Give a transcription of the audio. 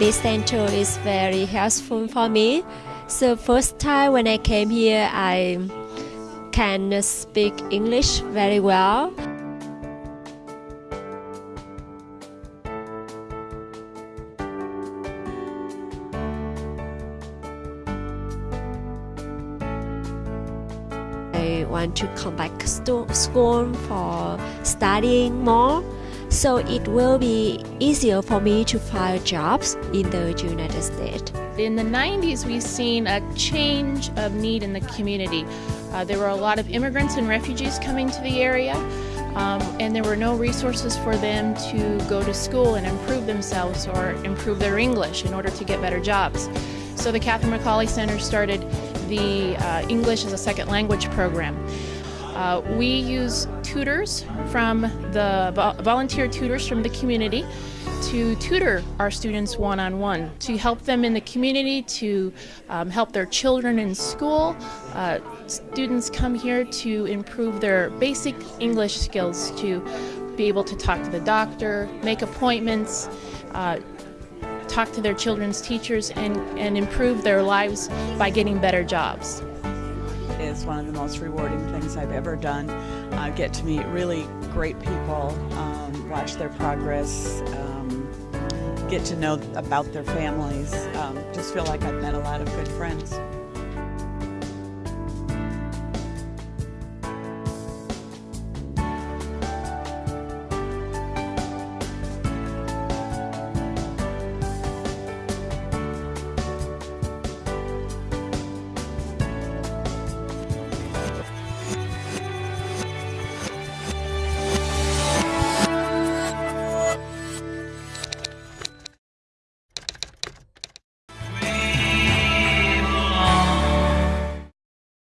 this center is very helpful for me. So first time when I came here, I can speak English very well. I want to come back to school for studying more so it will be easier for me to find jobs in the United States. In the 90s, we've seen a change of need in the community. Uh, there were a lot of immigrants and refugees coming to the area, um, and there were no resources for them to go to school and improve themselves or improve their English in order to get better jobs. So the Catherine McAuley Center started the uh, English as a Second Language program. Uh, we use tutors from the volunteer tutors from the community to tutor our students one-on-one, -on -one, to help them in the community, to um, help their children in school. Uh, students come here to improve their basic English skills, to be able to talk to the doctor, make appointments, uh, talk to their children's teachers, and, and improve their lives by getting better jobs is one of the most rewarding things I've ever done. Uh, get to meet really great people, um, watch their progress, um, get to know about their families. Um, just feel like I've met a lot of good friends.